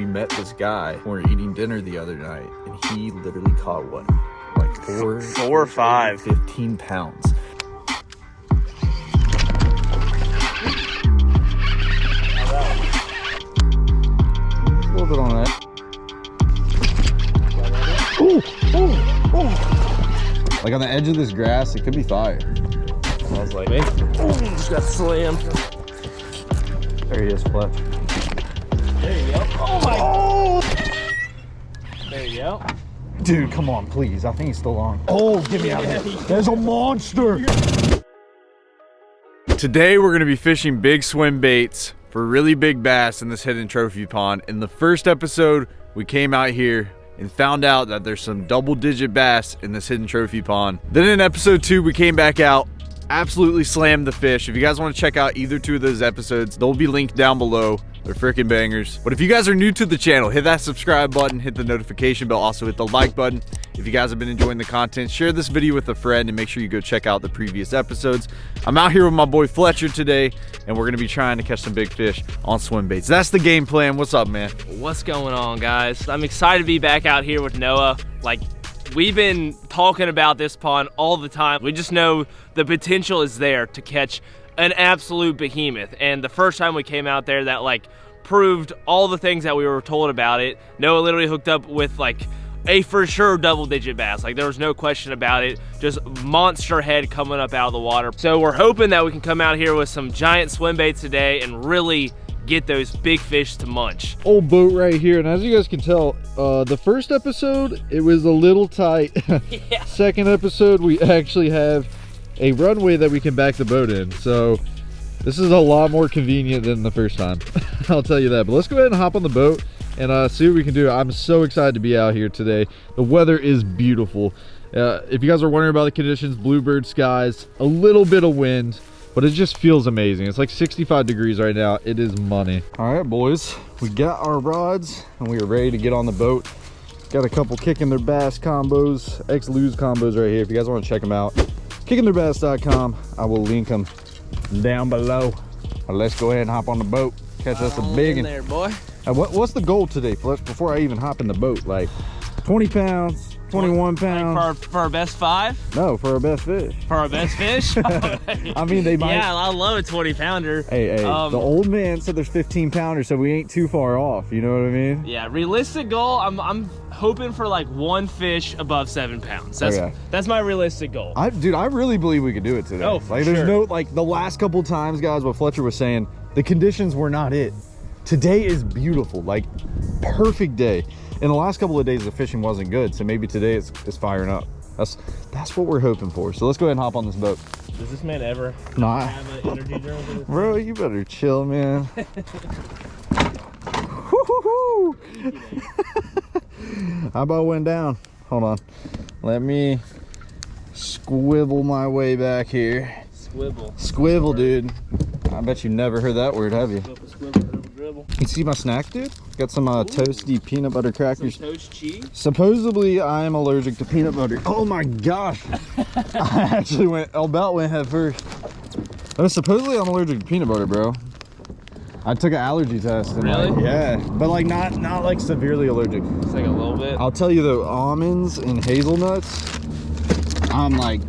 we met this guy when we were eating dinner the other night, and he literally caught what? Like four, Four or five. 15 pounds. A little bit on that. Ooh, ooh, ooh. Like on the edge of this grass, it could be fire. I was like, hey, just got slammed. There he is, Fletch. There you go. Oh my. Oh! There you go. Dude, come on, please. I think he's still on. Oh, get me out of here. There's a monster. Today, we're going to be fishing big swim baits for really big bass in this hidden trophy pond. In the first episode, we came out here and found out that there's some double digit bass in this hidden trophy pond. Then in episode two, we came back out, absolutely slammed the fish. If you guys want to check out either two of those episodes, they'll be linked down below. They're freaking bangers. But if you guys are new to the channel, hit that subscribe button, hit the notification bell, also hit the like button. If you guys have been enjoying the content, share this video with a friend and make sure you go check out the previous episodes. I'm out here with my boy Fletcher today, and we're gonna be trying to catch some big fish on swim baits. That's the game plan. What's up, man? What's going on, guys? I'm excited to be back out here with Noah. Like, we've been talking about this pond all the time. We just know the potential is there to catch an absolute behemoth. And the first time we came out there, that like proved all the things that we were told about it. Noah literally hooked up with like a for sure double digit bass. Like there was no question about it. Just monster head coming up out of the water. So we're hoping that we can come out here with some giant swim baits today and really get those big fish to munch. Old boat right here, and as you guys can tell, uh, the first episode, it was a little tight. Yeah. Second episode, we actually have a runway that we can back the boat in. So this is a lot more convenient than the first time. I'll tell you that. But let's go ahead and hop on the boat and uh, see what we can do. I'm so excited to be out here today. The weather is beautiful. Uh, if you guys are wondering about the conditions, bluebird skies, a little bit of wind, but it just feels amazing. It's like 65 degrees right now. It is money. All right, boys, we got our rods and we are ready to get on the boat. Got a couple kicking their bass combos, ex-lose combos right here. If you guys want to check them out, kickingtheirbass.com. I will link them down below. But let's go ahead and hop on the boat. Catch us a big one. there, boy. Uh, what, what's the goal today, Fletch, before I even hop in the boat? Like 20 pounds, 21 pounds? Like for, for our best five? no, for our best fish. For our best fish? I mean, they might. Yeah, I love a 20 pounder. Hey, hey, Um, the old man said there's 15 pounders, so we ain't too far off. You know what I mean? Yeah, realistic goal. I'm I'm hoping for like one fish above seven pounds. That's Okay. that's my realistic goal. I, dude, I really believe we could do it today. Oh, for like, there's sure. no like the last couple times, guys. What Fletcher was saying, the conditions were not it. Today is beautiful, like perfect day. In the last couple of days, the fishing wasn't good, so maybe today it's, it's firing up. That's that's what we're hoping for. So let's go ahead and hop on this boat. Does this man ever Nah, have an energy drink? bro, you better chill, man. How about went down? Hold on. Let me squivel my way back here. Swivel. Squivel, dude. I bet you never heard that word, have you? Swivel, swivel, dribble, dribble. You see my snack, dude? Got some uh, toasty peanut butter Some crackers. toast cheese. Supposedly, I am allergic to peanut butter. Oh my gosh. I actually went, about went head first. Oh, supposedly I'm allergic to peanut butter, bro. I took an allergy test. And like, Really? yeah, but like not not like severely allergic. It's like a little bit. I'll tell you though, almonds and hazelnuts, I'm like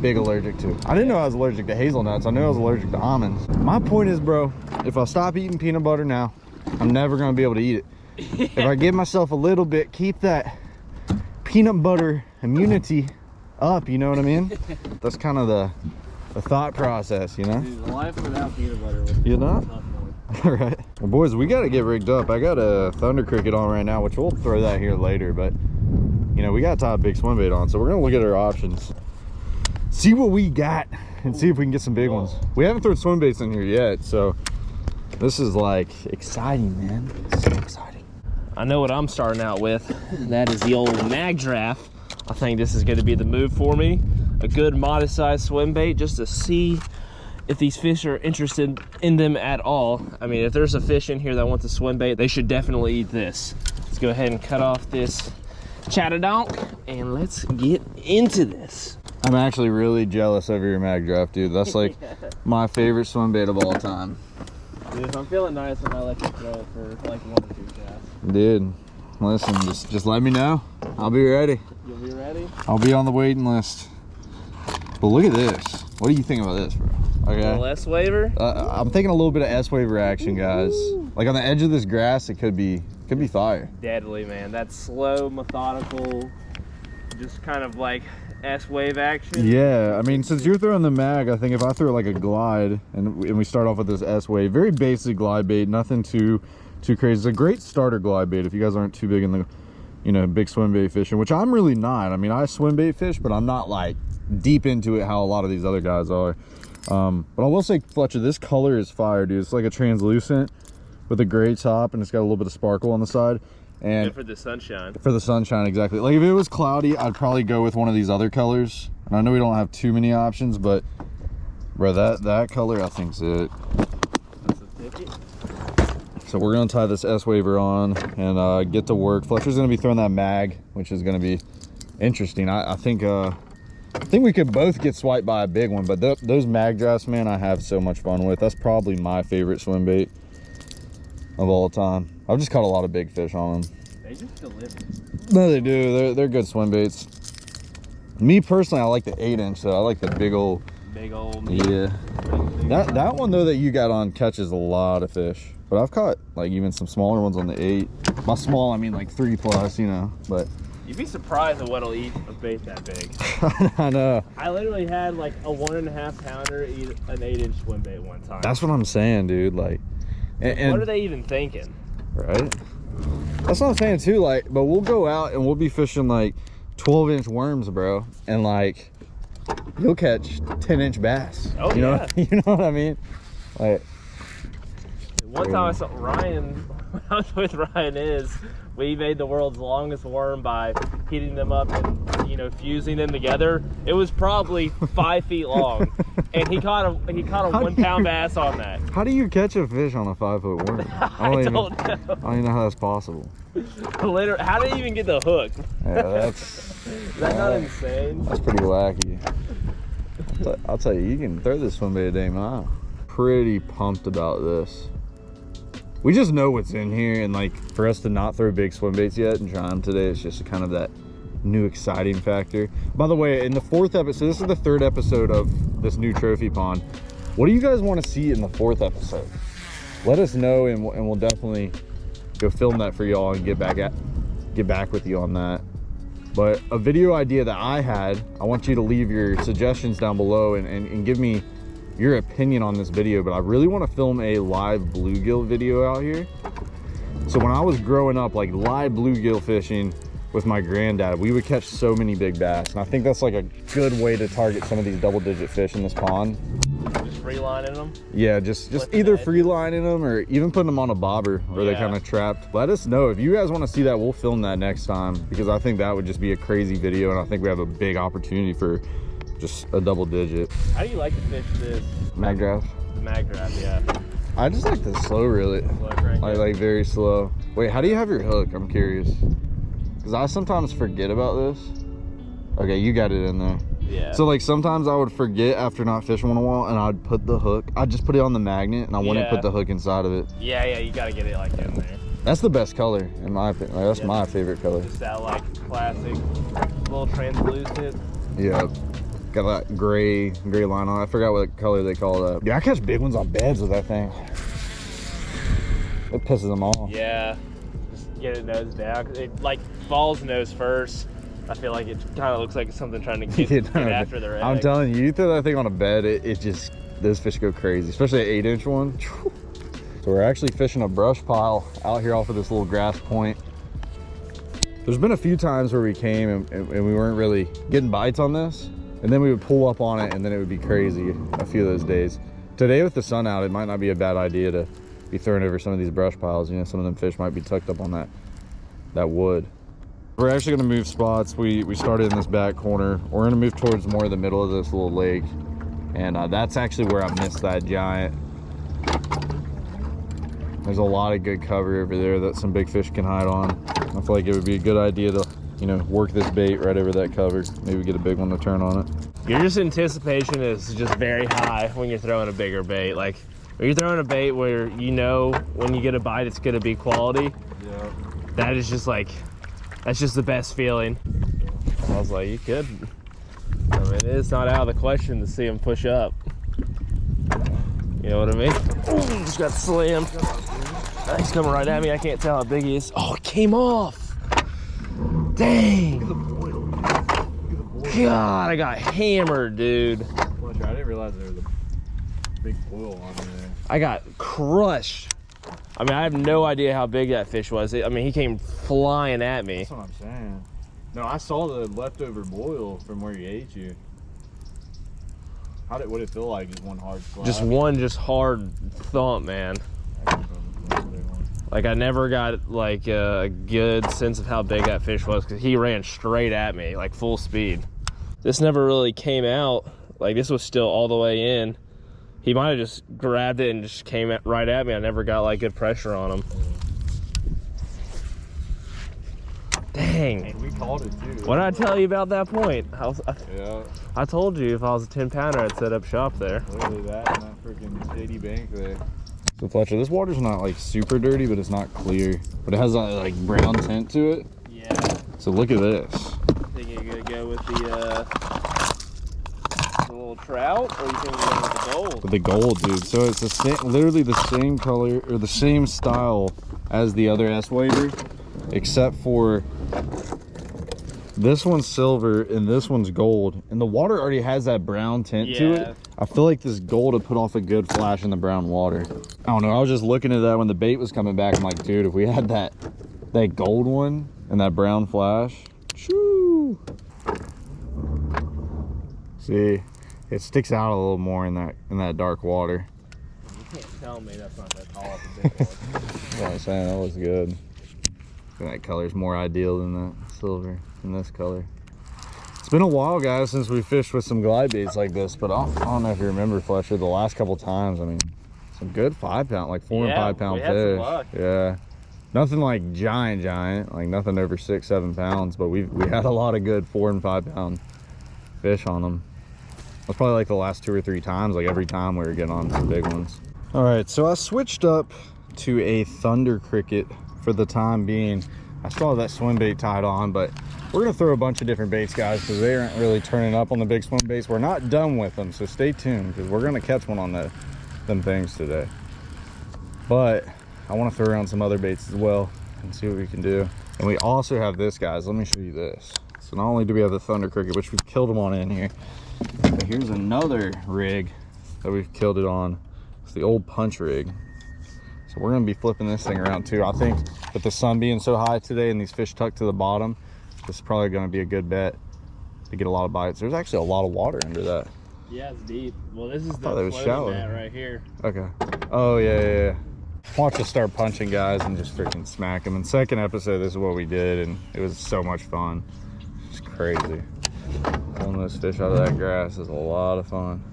big allergic to. I didn't know I was allergic to hazelnuts. I knew I was allergic to almonds. My point is, bro, if I stop eating peanut butter now, I'm never gonna be able to eat it. If I give myself a little bit, keep that peanut butter immunity up, you know what I mean? That's kind of the, the thought process, you know? Dude, life without peanut butter You know? All right. Well, boys, we got to get rigged up. I got a Thunder Cricket on right now, which we'll throw that here later, but you know, we got to tie a big swim bait on, so we're going to look at our options. See what we got and see if we can get some big ones. We haven't thrown swim baits in here yet, so this is like exciting, man. So exciting. I know what I'm starting out with. That is the old Magdraft. I think this is going to be the move for me. A good modest sized swim bait just to see if these fish are interested in them at all. I mean, if there's a fish in here that wants a swim bait, they should definitely eat this. Let's go ahead and cut off this chatterdonk and let's get into this. I'm actually really jealous of your Magdraft, dude. That's like my favorite swim bait of all time. Dude, if I'm feeling nice, I might let you throw it for like one or two casts. Dude, listen, just just let me know. I'll be ready. You'll be ready? I'll be on the waiting list. But look at this. What do you think about this, bro? Okay. Less waiver? Uh, I'm thinking a little bit of S wave reaction, guys. Like on the edge of this grass, it could be could be fire. Deadly, man. That slow, methodical, just kind of like S-wave action. Yeah, I mean, since you're throwing the mag, I think if I throw like a glide and, and we start off with this S wave, very basic glide bait, nothing too too crazy. It's a great starter glide bait if you guys aren't too big in the, you know, big swim bait fishing, which I'm really not. I mean, I swim bait fish, but I'm not like deep into it how a lot of these other guys are. Um, but I will say, Fletcher, this color is fire, dude. It's like a translucent with a gray top, and it's got a little bit of sparkle on the side. And Good for the sunshine. for the sunshine, exactly. Like if it was cloudy, I'd probably go with one of these other colors. And I know we don't have too many options, but bro, that that color I think's it. That's a ticket. So we're gonna tie this S waver on and uh, get to work. Fletcher's gonna be throwing that mag, which is gonna be interesting. I, I think uh, I think we could both get swiped by a big one, but th those Magdrafts, man, I have so much fun with. That's probably my favorite swim bait of all time. I've just caught a lot of big fish on them. They just deliver. No, they do. They're they're good swim baits. Me personally, I like the eight inch though. I like the big old. Big old. Yeah. That that one though that you got on catches a lot of fish. But I've caught like even some smaller ones on the eight. By small, I mean like three plus, you know. But You'd be surprised at what'll eat a bait that big. I know. I literally had like a one and a half pounder eat an eight inch swim bait one time. That's what I'm saying, dude. Like, and, and what are they even thinking? right? That's what I'm saying too. Like, but we'll go out and we'll be fishing like 12 inch worms, bro, and like you'll catch 10 inch bass. Oh, you know, yeah. you know what I mean? Like, One time I saw Ryan, when I was with Ryan is, we made the world's longest worm by heating them up and you know fusing them together. It was probably five feet long, and he caught a he caught a How one you- bass on that. how do you catch a fish on a five foot worm? I even, don't know. I don't even know how that's possible. Literally, how did you even get the hook? Yeah, that's Is that not insane? that's pretty wacky. I'll, tell you, you can throw this one bait a day mile. Pretty pumped about this. We just know what's in here, and like for us to not throw big swim baits yet and try them today, it's just a kind of that new exciting factor. By the way, in the fourth episode, this is the third episode of this new trophy pond. What do you guys want to see in the fourth episode? Let us know, and we'll, and we'll definitely go film that for y'all and get back at get back with you on that. But a video idea that I had, I want you to leave your suggestions down below and, and, and give me your opinion on this video. But I really want to film a live bluegill video out here. So when I was growing up, like live bluegill fishing with my granddad, we would catch so many big bass. And I think that's like a good way to target some of these double digit fish in this pond. Just freelining them. Yeah, just just Flipping either it. free them or even putting them on a bobber where they're kind of trapped. Let us know if you guys want to see that. We'll film that next time because I think that would just be a crazy video, and I think we have a big opportunity for just a double digit How do you like to fish this Magdraft. the mag? Yeah, I just like the slow reel it, like like very slow. Wait, how do you have your hook? I'm curious because I sometimes forget about this. Okay, you got it in there. yeah. So like sometimes I would forget after not fishing in a while, and I'd put the hook. I'd just put it on the magnet, and I wouldn't put the hook inside of it. yeah, yeah, you gotta get it like in there. That's the best color in my opinion. Like, that's Yeah. my favorite color. Just that like classic little translucent. Yeah. Got that gray gray line on. it. I forgot what color they call that. Yeah, I catch big ones on beds with that thing. It pisses them off. Yeah, just get it nose down. It like falls nose first. I feel like it kind of looks like something trying to get, You get after their egg. I'm telling you, you throw that thing on a bed, it, it just those fish go crazy, especially an eight inch one. So we're actually fishing a brush pile out here off of this little grass point. There's been a few times where we came and, and we weren't really getting bites on this, and then we would pull up on it, and then it would be crazy a few of those days. Today with the sun out, it might not be a bad idea to be throwing over some of these brush piles. You know, some of them fish might be tucked up on that that wood. We're actually gonna move spots. We we started in this back corner. We're gonna move towards more of the middle of this little lake, and uh, that's actually where I missed that giant. There's a lot of good cover over there that some big fish can hide on. I feel like it would be a good idea to, you know, work this bait right over that cover. Maybe get a big one to turn on it. Your just anticipation is just very high when you're throwing a bigger bait. Like when you're throwing a bait where you know when you get a bite it's gonna be quality. Yeah. that is just like, that's just the best feeling. I was like, you could. I mean, it's not out of the question to see him push up. You know what I mean? Ooh, just got slammed. He's coming right at me. I can't tell how big he is. Oh, it came off. Dang. God, I got hammered, dude. I didn't realize there was a big boil on there. I got crushed. I mean, I have no idea how big that fish was. I mean, he came flying at me. That's what I'm saying. No, I saw the leftover boil from where he ate you. How did what did it feel like? Just one hard slap. Just one just hard thump, man. Like I never got like a good sense of how big that fish was because he ran straight at me, like full speed. This never really came out. Like this was still all the way in. He might have just grabbed it and just came at, right at me. I never got like good pressure on him. Dang. And we called it too. What did I tell you about that point? I, was, I, Yeah, I told you if I was a 10 pounder, I'd set up shop there. literally that and that freaking shady bank there. So Fletcher, this water's not like super dirty, but it's not clear. But it has a like brown tint to it. Yeah. So look at this. Think you're gonna go with the, uh, the little trout, or you think you're going with the gold? With the gold, dude. So it's the same, literally the same color or the same style as the other S waver, except for this one's silver and this one's gold. And the water already has that brown tint to it. I feel like this gold would put off a good flash in the brown water. I don't know. I was just looking at that when the bait was coming back. I'm like, dude, if we had that that gold one and that brown flash, shoo. See, it sticks out a little more in that in that dark water. You can't tell me that's not that tall of a big one. That's what I'm saying. That looks good. And that color's more ideal than that silver in this color. It's been a while, guys, since we fished with some glide baits like this, but I don't, I don't know if you remember, Fletcher, the last couple times, I mean, some good five pound, like four Yeah, and five pound we had some fish. Yeah. Nothing like giant, giant, like nothing over six, seven pounds, but we we had a lot of good four and five pound fish on them. That's probably like the last two or three times, like every time we were getting on some big ones. All right, so I switched up to a Thunder Cricket for the time being. I still have that swim bait tied on, but we're gonna throw a bunch of different baits, guys, because they aren't really turning up on the big swim baits. We're not done with them, so stay tuned, because we're gonna catch one on the, them things today. But I wanna throw around some other baits as well and see what we can do. And we also have this, guys. Let me show you this. So not only do we have the Thunder Cricket, which we've killed them on in here, but here's another rig that we've killed it on. It's the old punch rig. So we're gonna be flipping this thing around too. I think with the sun being so high today and these fish tucked to the bottom, this is probably gonna be a good bet to get a lot of bites. There's actually a lot of water under that. Yeah, it's deep. Well, this is thought it was shallow. right here. Okay. Oh yeah, yeah, yeah. Watch us start punching guys and just freaking smack them. In second episode, this is what we did, and it was so much fun. It's crazy. Pulling those fish out of that grass is a lot of fun.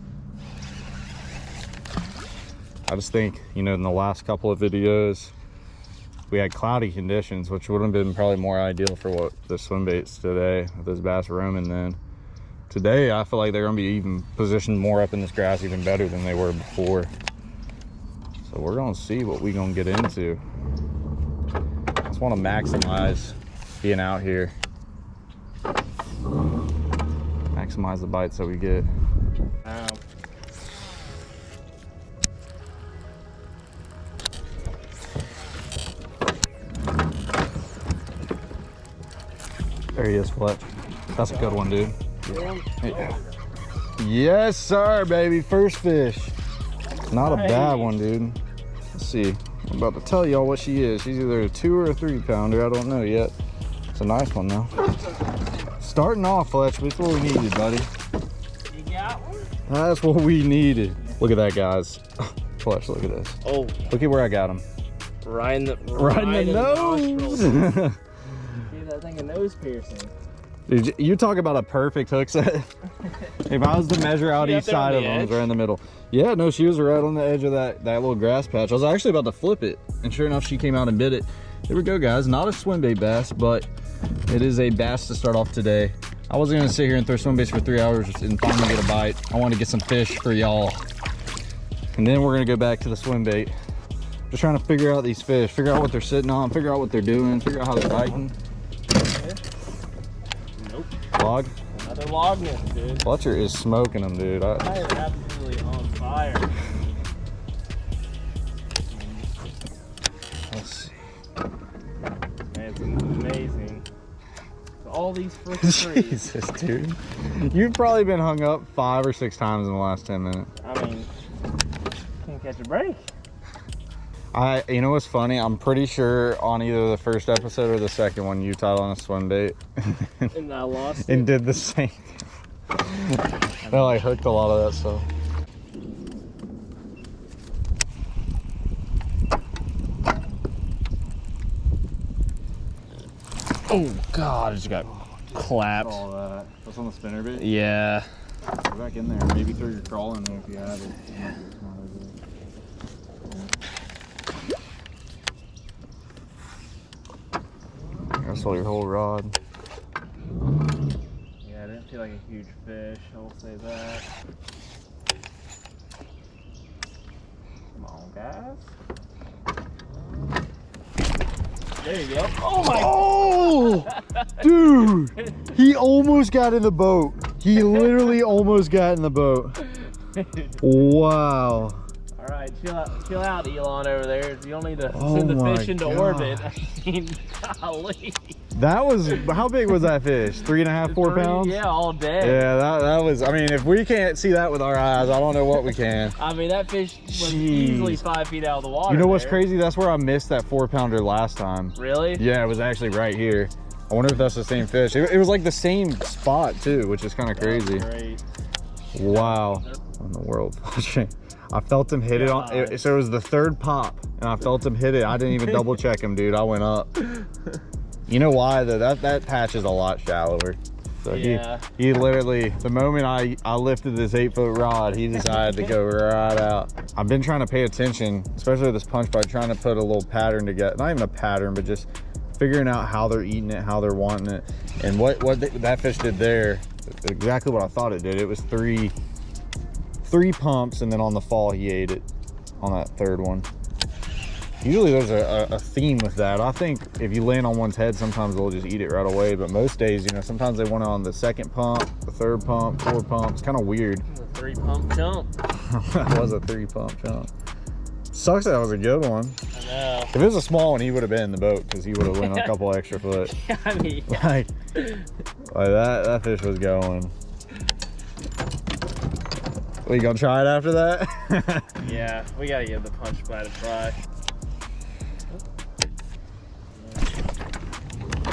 I just think, you know, in the last couple of videos, we had cloudy conditions, which would have been probably more ideal for what the swim baits today, this bass roaming then. Today, I feel like they're gonna be even positioned more up in this grass even better than they were before. So we're gonna see what we gonna get into. Just wanna maximize being out here. Maximize the bites that we get. There he is, Fletch. That's a good one, dude. Yeah. Yes, sir, baby. First fish. Not a bad one, dude. Let's see. I'm about to tell y'all what she is. She's either a two or a three pounder. I don't know yet. It's a nice one, though. Starting off, Fletch. That's what we needed, buddy. You got one? That's what we needed. Look at that, guys. Fletch, look at this. Oh, Look at where I got him. right in the Right in the nose. That thing a nose piercing. Dude, you talk about a perfect hook set. if I was to measure out each side the of them, it was right in the middle. Yeah, no, she was right on the edge of that, that little grass patch. I was actually about to flip it, and sure enough, she came out and bit it. Here we go, guys. Not a swim bait bass, but it is a bass to start off today. I wasn't gonna sit here and throw swim baits for three hours and finally get a bite. I want to get some fish for y'all. And then we're gonna go back to the swim bait. Just trying to figure out these fish, figure out what they're sitting on, figure out what they're doing, figure out how they're biting. Log. Another log nest, dude. Fletcher is smoking them, dude. I, I am absolutely on fire. let's see. Man, it's amazing. All these freaking trees. Jesus, dude. You've probably been hung up five or six times in the last 10 minutes. I mean, can't catch a break. I, you know what's funny? I'm pretty sure on either the first episode or the second one, you tied on a swim bait And I lost and it. did the same. I like hooked a lot of that stuff. Oh god, I just got clapped. All that. That's on the spinner bait. Yeah. Go back in there. Maybe throw your crawl in there if you have it. That's all your whole rod. Yeah, I didn't feel like a huge fish, I will say that. Come on, guys. There you go. Oh my Oh, dude, he almost got in the boat. He literally almost got in the boat. Wow. Chill out, chill out, Elon over there. You don't need to Oh send the fish into orbit. I mean, golly. That was, how big was that fish? Three and a half, four Three- pounds? Yeah, all day. Yeah, that, that was, I mean, if we can't see that with our eyes, I don't know what we can. I mean, that fish was Jeez. easily five feet out of the water. You know what's there. crazy? That's where I missed that four pounder last time. Really? Yeah, it was actually right here. I wonder if that's the same fish. It, it was like the same spot too, which is kind of crazy. Great. Wow. In the world watching. I felt him hit it on, it, so it was the third pop and I felt him hit it. I didn't even double check him, dude. I went up. You know why though? That, that patch is a lot shallower. So Yeah. he, he literally, the moment I, I lifted this eight foot rod, he decided to go right out. I've been trying to pay attention, especially with this punch bite, trying to put a little pattern together. Not even a pattern, but just figuring out how they're eating it, how they're wanting it. And what, what th- that fish did there, exactly what I thought it did. It was three, three pumps and then on the fall he ate it on that third one. Usually there's a, a, theme with that. I think if you land on one's head, sometimes they'll just eat it right away. But most days, you know, sometimes they want it on the second pump, the third pump, four pump. It's kind of weird. A three pump jump. that was a three pump jump. Sucks that was a good one. I know. If it was a small one, he would have been in the boat because he would have went a couple extra foot. I mean, Like, like that, that fish was going. We gonna try it after that? yeah, we gotta give the punch bite a try.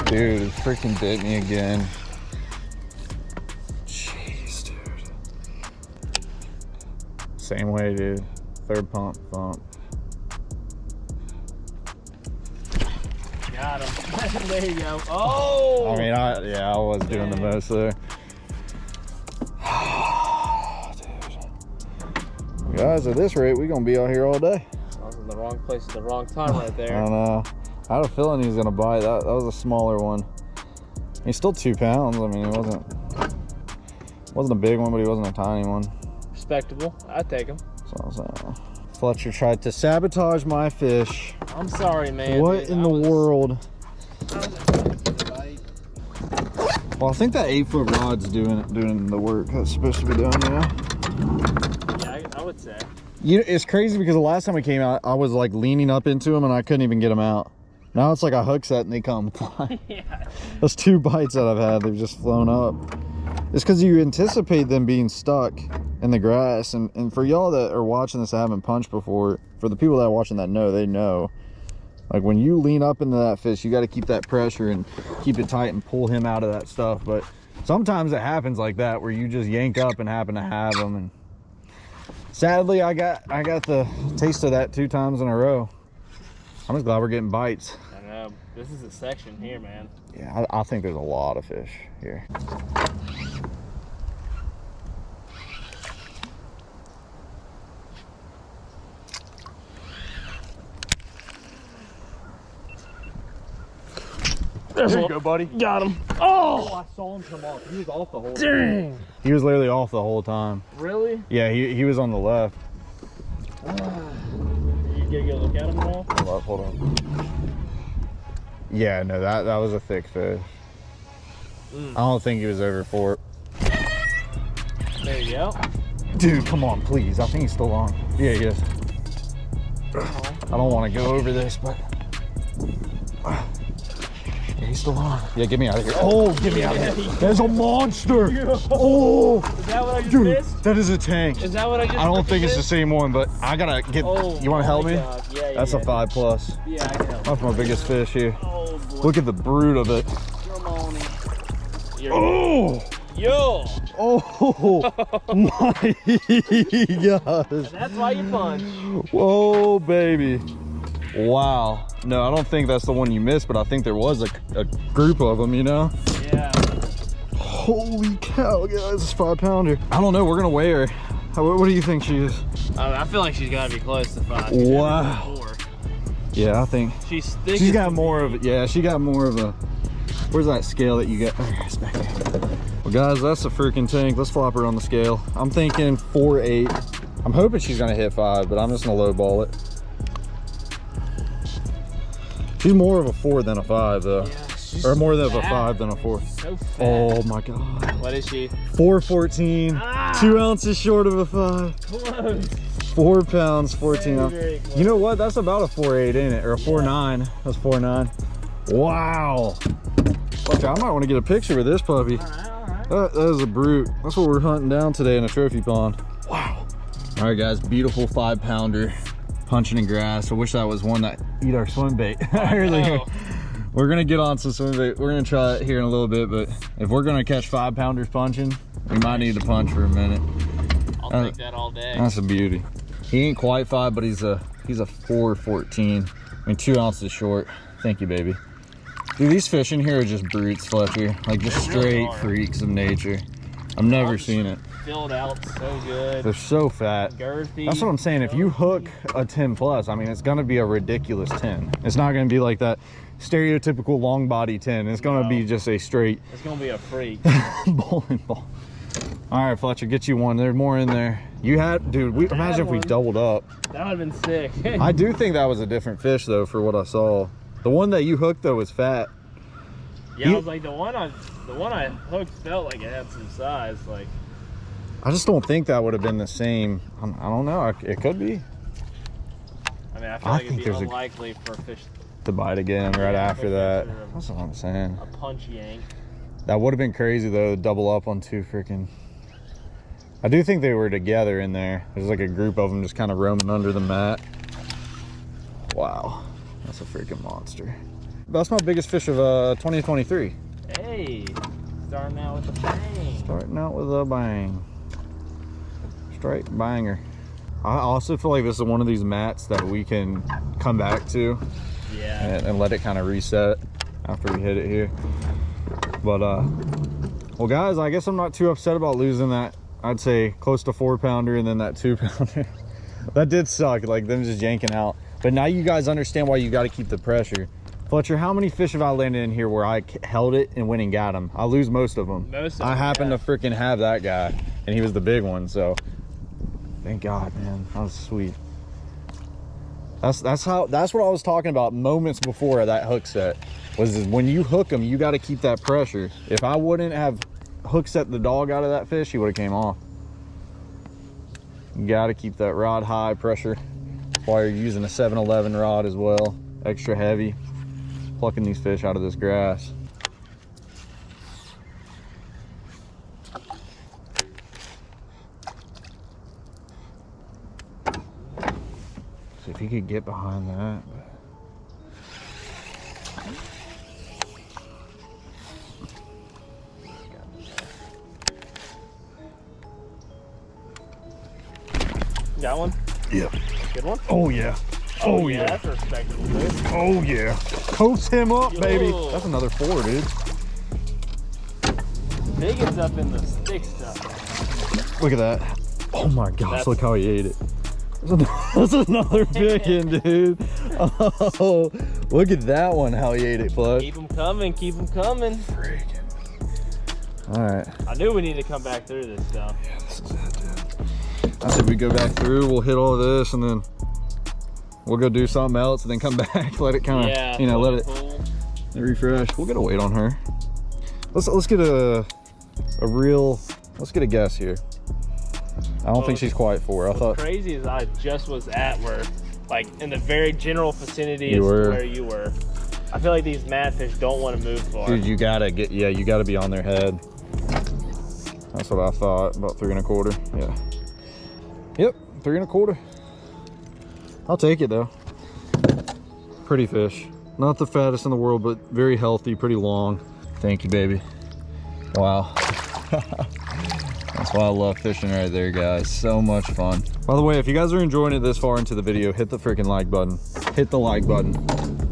Dude, it freaking bit me again. Jeez, dude. Same way, dude. Third pump, pump. Got him. there you go. Oh! I mean, I yeah, I was doing the most there. dude. Guys, at this rate, we're gonna be out here all day. I was in the wrong place at the wrong time right I there. don't know. I had a feeling he was gonna bite. That that was a smaller one. He's still two pounds. I mean, it wasn't wasn't a big one, but he wasn't a tiny one. Respectable. I'd take him. So, so. Fletcher tried to sabotage my fish. I'm sorry, man. what dude. in I the was- world? Well, I think that eight foot rod's doing doing the work that's supposed to be done. Yeah. Yeah, I, I would say. You, it's crazy because the last time we came out, I was like leaning up into him and I couldn't even get him out. Now it's like a hook set and they come flying. yeah. Those two bites that I've had, they've just flown up. It's because you anticipate them being stuck in the grass. And, and for y'all that are watching this that haven't punched before, for the people that are watching that know, they know. Like when you lean up into that fish, you got to keep that pressure and keep it tight and pull him out of that stuff. But sometimes it happens like that where you just yank up and happen to have them. And sadly, I got I got the taste of that two times in a row. I'm just glad we're getting bites. I know. This is a section here, man. Yeah, I, I think there's a lot of fish here. There you go, buddy. Got him. Oh, oh! I saw him come off. He was off the whole Dang. He was literally off the whole time. Really? Yeah, he, he was on the left. You You gotta go look at him now. Hold up, hold on. Yeah, no, that that was a thick fish. Mm. I don't think he was over four. There you go. Dude, come on, please. I think he's still on. Yeah, he is. I don't want to go over this, but yeah, he's still on. Yeah, get me out of here. Oh, get me out of here. There's a monster. Oh, Is that what I just dude, missed? that is a tank. Is that what I just I don't think it's the same one, but I gotta get. Oh, you want to help me? God. Yeah, yeah, That's yeah. a five plus. Yeah, I can help. That's my biggest fish here. Look at the brood of it. Come on Oh, Yo! oh my gosh. That's why you punch. Whoa, baby. Wow. No, I don't think that's the one you missed, but I think there was a, a group of them, you know? Yeah. Holy cow, guys, it's five pounder. I don't know, we're gonna weigh her. How, what do you think she is? I, I feel like she's gotta be close to five. Wow. Yeah, I think She's she's got more of it. Yeah, she got more of a, where's that scale that you got? Oh, it's back there. Well, guys, that's a freaking tank. Let's flop her on the scale. I'm thinking four, eight. I'm hoping she's gonna hit five, but I'm just gonna lowball it. She's more of a four than a five, though. Yeah, she's Or more than of a five than a four. So. Oh my god. What is she? 414. Ah! Two ounces short of a five. Close. Four pounds, 14 Very, ounces. You know what? That's about a four eight, ain't it? Or a four nine. That's four nine. Wow. Okay, I might want to get a picture with this puppy. All right, all right. That, that is a brute. That's what we're hunting down today in a trophy pond. Wow. All right, guys, beautiful five pounder punching in grass. I wish that was one that eat our swim bait earlier. We're gonna get on some swim bait. We're gonna try it here in a little bit, but if we're gonna catch five pounders punching, we might need to punch for a minute. I'll Uh, take that all day. That's a beauty. He ain't quite five, but he's a he's a four fourteen. I mean, two ounces short. Thank you, baby. Dude, these fish in here are just brutes, Fletcher. Like just really straight are. freaks of nature. I've never seen it. Filled out so good. They're so fat. Girthy. That's what I'm saying. If you hook a 10 plus, I mean, it's gonna be a ridiculous 10. It's not gonna be like that stereotypical long body 10. It's gonna No. be just a straight It's gonna be a freak. bowling ball. All right, Fletcher, get you one. There's more in there. You had, dude. We I imagine if we doubled up. That would've been sick. I do think that was a different fish though, for what I saw. The one that you hooked though was fat. yeah, You- I was like the one I, the one I hooked felt like it had some size. Like I just don't think that would have been the same. I I don't know. It could be I mean, I feel I like it'd think be there's a- unlikely for a fish to bite again right after that. that's, That's what I'm saying. a punch yank. That would have been crazy though, to double up on two freaking. I do think they were together in there. There's like a group of them just kind of roaming under the mat. Wow, that's a freaking monster. That's my biggest fish of uh 2023. Hey, starting out with a bang. Starting out with a bang. Straight banger. I also feel like this is one of these mats that we can come back to Yeah. and, and let it kind of reset after we hit it here. But uh, well guys, I guess I'm not too upset about losing that. I'd say close to four pounder and then that two pounder. that did suck, like them just yanking out. But now you guys understand why you got to keep the pressure. Fletcher, how many fish have I landed in here where I held it and went and got them? I lose most of them. Most of I happen yeah. to freaking have that guy, and he was the big one. So, thank God, man, that was sweet. That's that's how that's what I was talking about moments before that hook set. Was when you hook them, you got to keep that pressure. If I wouldn't have hook set the dog out of that fish, he would have came off. You got to keep that rod high pressure while you're using a 7-Eleven rod as well, extra heavy, plucking these fish out of this grass. So if you could get behind that. Got one? Yeah. Good one? Oh yeah. Oh, oh yeah. That's a respectable. Oh yeah. Coast him up, baby. That's another four, dude. Biggins up in the stick stuff. Look at that. Oh my gosh, That's- look how he ate it. That's another big one, dude. Oh, look at that one, how he ate it, Flush. Keep them coming, keep them coming. All right. I knew we needed to come back through this stuff. Yeah, This is it, dude. I said we go back through, we'll hit all of this, and then We'll go do something else and then come back. let it kind of, yeah, you know, let it cool. refresh. We'll get a weight on her. Let's let's get a a real. Let's get a guess here. I don't Well, think oh, she's quite four. I What's thought crazy as I just was at where, like, in the very general vicinity You were. where you were. I feel like these madfish don't want to move far. Dude, you gotta get, yeah, you gotta be on their head. That's what I thought, about three and a quarter, yeah. Yep, three and a quarter. I'll take it though. Pretty fish. Not the fattest in the world, but very healthy, pretty long. Thank you, baby. Wow. That's why I love fishing right there, guys. So much fun. By the way, if you guys are enjoying it this far into the video, hit the freaking like button. Hit the like button.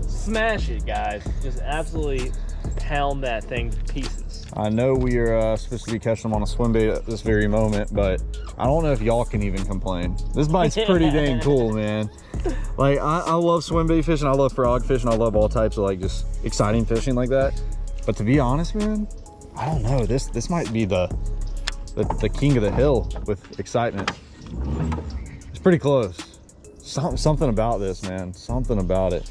Smash it, guys. Just absolutely pound that thing to pieces. I know we are uh, supposed to be catching them on a swim bait at this very moment, but I don't know if y'all can even complain. This bite's pretty dang cool, man. Like, I, I love swim bait fishing, I love frog fishing, I love all types of like just exciting fishing like that. But to be honest, man, I don't know. This this might be the the, the king of the hill with excitement. It's pretty close. Some, something about this, man. Something about it.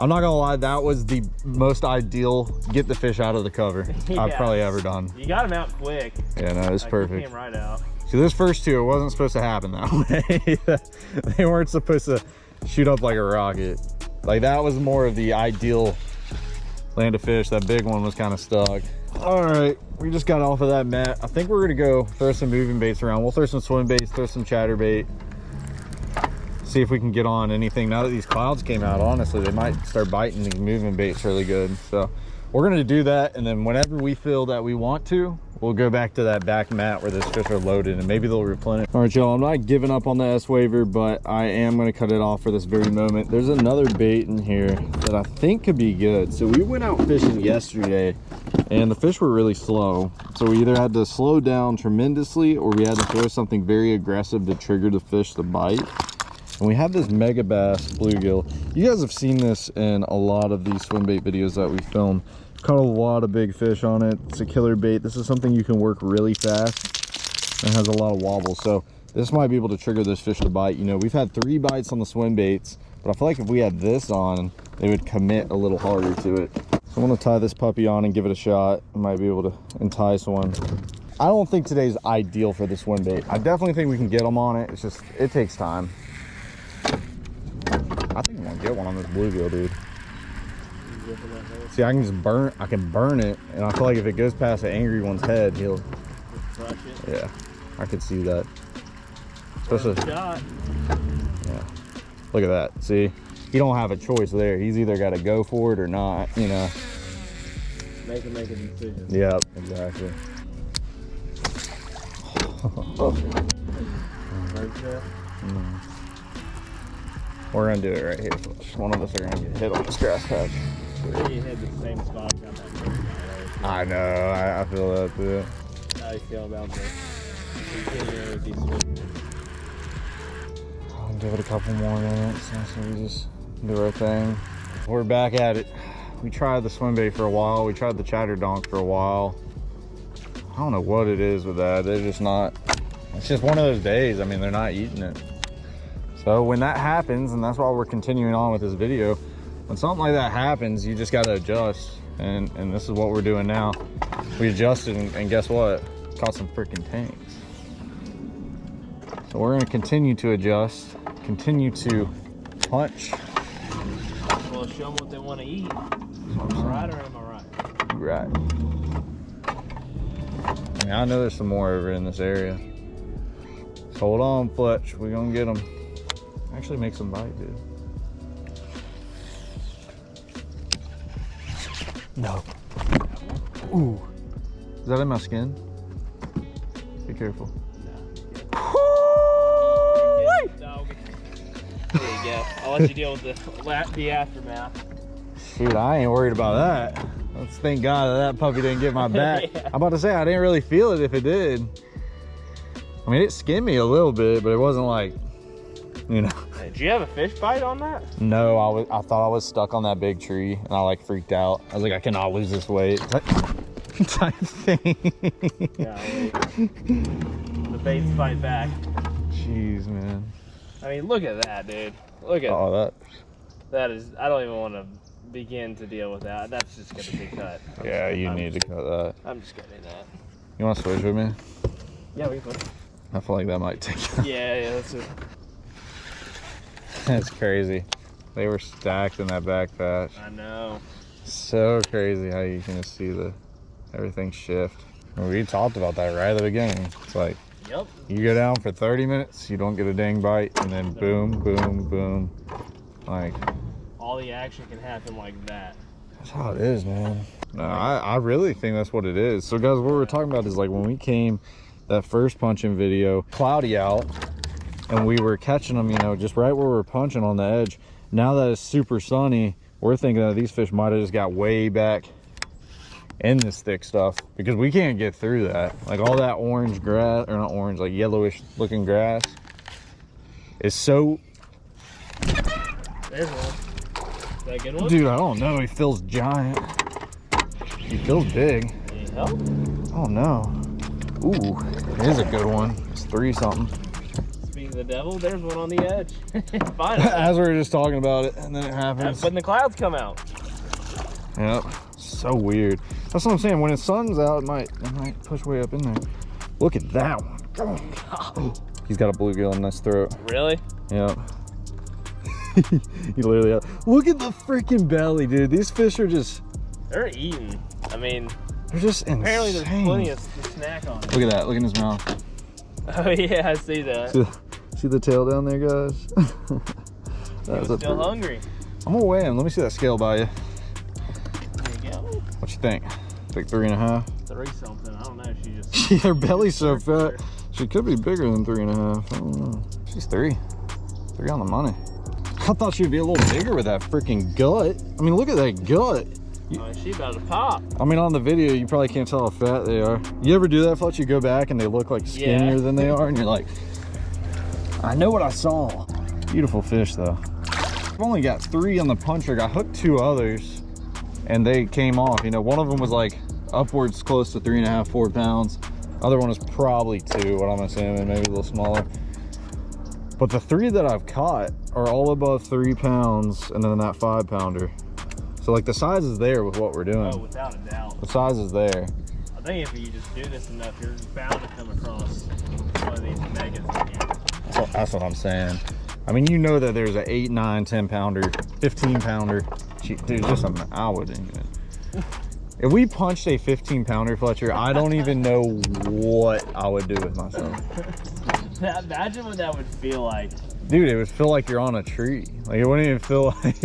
I'm not gonna lie, that was the most ideal get the fish out of the cover I've probably ever done. You got him out quick. Yeah, no, it's Like, you perfect. Came right out. See, this first two, it wasn't supposed to happen that way. they weren't supposed to shoot up like a rocket. Like that was more of the ideal land of fish. That big one was kind of stuck. All right, we just got off of that mat. I think we're gonna go throw some moving baits around. We'll throw some swim baits, throw some chatter bait. See if we can get on anything. Now that these clouds came out, honestly, they might start biting these moving baits really good. So we're gonna do that. And then whenever we feel that we want to, we'll go back to that back mat where those fish are loaded and maybe they'll replenish. All right, y'all, I'm not giving up on the S waver, but I am gonna cut it off for this very moment. There's another bait in here that I think could be good. So we went out fishing yesterday and the fish were really slow. So we either had to slow down tremendously or we had to throw something very aggressive to trigger the fish to bite. And we have this Megabass bluegill. You guys have seen this in a lot of these swim bait videos that we film. Caught a lot of big fish on it. It's a killer bait. This is something you can work really fast and has a lot of wobble. So this might be able to trigger this fish to bite. You know, we've had three bites on the swim baits, but I feel like if we had this on, they would commit a little harder to it. So I'm gonna tie this puppy on and give it a shot. I might be able to entice one. I don't think today's ideal for the swim bait. I definitely think we can get them on it. It's just, it takes time. I think I'm gonna get one on this bluegill, dude. See, I can just burn, I can burn it, and I feel like if it goes past the angry one's head, he'll, it. yeah, I could see that. Especially, Shot. yeah. Look at that. See, he don't have a choice there. He's either got to go for it or not. You know. Make him make a decision. Yep. Exactly. Mm. We're gonna do it right here. One of us are gonna get hit on this grass patch. You hit the same spot. Got that first guy, I know. I, I feel that too. How you feel about this? Continuing with these I'll give it a couple more minutes. So we just do our thing. We're back at it. We tried the swim bait for a while. We tried the chatter donk for a while. I don't know what it is with that. They're just not. It's just one of those days. I mean, they're not eating it. So when that happens, and that's why we're continuing on with this video, when something like that happens, you just got to adjust. And and this is what we're doing now. We adjusted, and, and guess what? Caught some freaking tanks. So we're going to continue to adjust, continue to punch. Well, show them what they want to eat. Am I right or am I right? Right. I mean, I know there's some more over in this area. So hold on, Fletch. We're going to get them. Actually, make some bite, dude. No. Ooh. Is that in my skin? Be careful. No. There you go. I'll let you deal with the the aftermath. Dude, I ain't worried about that. Let's thank God that, that puppy didn't get my back. Yeah. I'm about to say I didn't really feel it if it did. I mean, it skinned me a little bit, but it wasn't like, you know. Did you have a fish bite on that? No, I was. I thought I was stuck on that big tree, and I like freaked out. I was like, I cannot lose this weight. Type thing. Yeah. The baits fight back. Jeez, man. I mean, look at that, dude. Look at Oh, that. that is. I don't even want to begin to deal with that. That's just gonna be cut. I'm Yeah, just- you I'm need to cut that. I'm just gonna do that. You want to switch with me? Yeah, we can. I feel like that might take. yeah, yeah. That's it. That's crazy. They were stacked in that back patch. I know. So crazy how you can just see the everything shift. We talked about that right at the beginning. It's like Yep. you go down for 30 minutes, you don't get a dang bite, and then boom, boom, boom. Like All the action can happen like that. that's how it is, man. No, I, I really think that's what it is. So guys, what we're talking about is like when we came that first punching video, cloudy out, and we were catching them, you know, just right where we're punching on the edge. Now that it's super sunny, we're thinking that these fish might have just got way back in this thick stuff because we can't get through that. Like all that orange grass, or not orange, like yellowish looking grass is so, There's one. Is that a good one? dude, I don't know. He feels giant. He feels big. Need help? Oh no. Ooh, it is a good one. It's three something. The devil, there's one on the edge. Finally. As we were just talking about it, and then it happens. when the clouds come out. Yep. So weird. That's what I'm saying. When the sun's out, it might it might push way up in there. Look at that one. Oh, He's got a bluegill in his throat. Really? Yep. he literally. Look at the freaking belly, dude. These fish are just. They're eating. I mean, They're just insane. apparently there's plenty of snack on. Look at that. Look in his mouth. Oh yeah, I see that. See, the tail down there, guys? That's He's a still pretty- hungry. I'm gonna weigh him. Let me see that scale by you. There you go. What you think? Like three and a half? Three something. I don't know. She just. Her belly's so fat. She could be bigger than three and a half. I don't know. She's three. Three on the money. I thought she'd be a little bigger with that freaking gut. I mean, look at that gut. Oh, she about to pop. I mean, on the video, you probably can't tell how fat they are. You ever do that, Fletch? You go back and they look like skinnier Yeah. than they are, and you're like, I know what I saw. Beautiful fish, though. I've only got three on the punch rig. I hooked two others, and they came off. You know, one of them was like upwards close to three and a half, four pounds. Other one was probably two, what I'm assuming, maybe a little smaller. But the three that I've caught are all above three pounds, and then that five pounder. So like the size is there with what we're doing. Oh, without a doubt. The size is there. I think if you just do this enough, you're bound to come across one of these megas again. So that's what I'm saying. I mean, you know that there's a 8, 9, 10 pounder, 15 pounder. Dude, just something I wouldn't even. If we punched a 15 pounder, Fletcher, I don't even know what I would do with myself. Imagine what that would feel like. Dude, it would feel like you're on a tree. Like, it wouldn't even feel like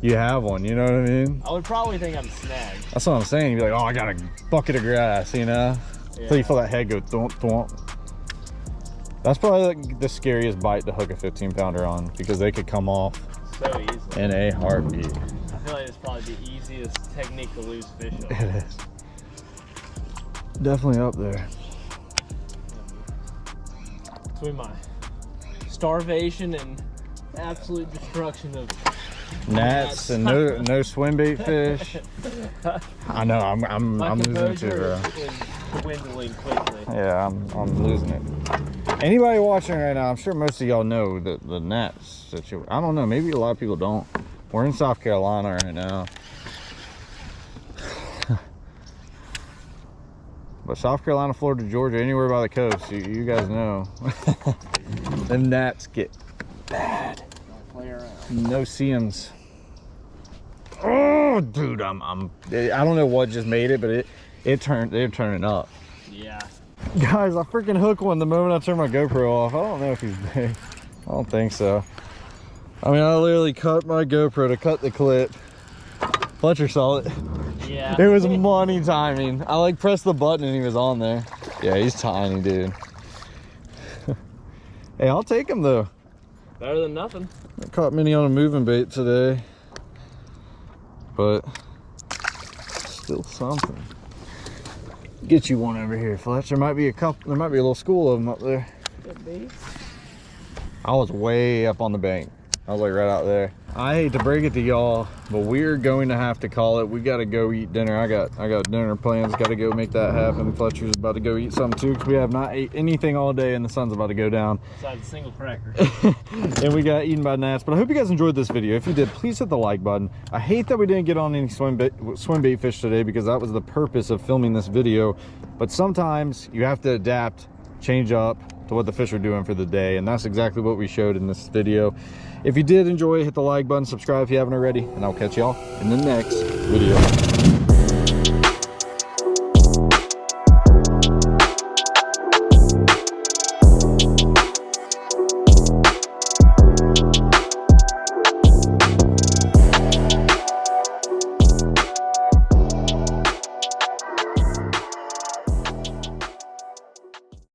you have one, you know what I mean? I would probably think I'm snagged. That's what I'm saying. You'd be like, oh, I got a bucket of grass, you know? Until you feel that head go thwomp, thwomp. That's probably like the scariest bite to hook a 15 pounder on because they could come off So easy. in a heartbeat. I feel like it's probably the easiest technique to lose fish on. It is. Definitely up there. Between my starvation and absolute destruction of Gnats and no no swim bait fish. I know I'm I'm my I'm losing too, bro. Dwindling quickly. Yeah, I'm I'm losing it. Anybody watching right now, I'm sure most of y'all know the the gnats situation. I don't know, maybe a lot of people don't. We're in South Carolina right now. But South Carolina, Florida, Georgia, anywhere by the coast, you, you guys know. the gnats get around. no-see-ums. Oh, dude, I'm, I'm, I don't know what just made it, but it, it turned, they're turning up. Yeah. Guys, I freaking hook one the moment I turn my GoPro off. I don't know if he's big. I don't think so. I mean, I literally cut my GoPro to cut the clip. Fletcher saw it. Yeah. It was money timing. I like pressed the button and he was on there. Yeah, he's tiny, dude. hey, I'll take him though. Better than nothing. I caught many on a moving bait today, but still something. Get you one over here, Fletch. There might be a couple. There might be a little school of them up there. I was way up on the bank. I was like right out there. I hate to break it to y'all, but we're going to have to call it. We got to go eat dinner. I got I got dinner plans. Got to go make that happen. Fletcher's about to go eat something too because we have not ate anything all day and the sun's about to go down. Besides a single cracker. and we got eaten by gnats. But I hope you guys enjoyed this video. If you did, please hit the like button. I hate that we didn't get on any swim bait, swim bait fish today because that was the purpose of filming this video. But sometimes you have to adapt, change up to what the fish are doing for the day. And that's exactly what we showed in this video. If you did enjoy, hit the like button, subscribe if you haven't already, and I'll catch y'all in the next video.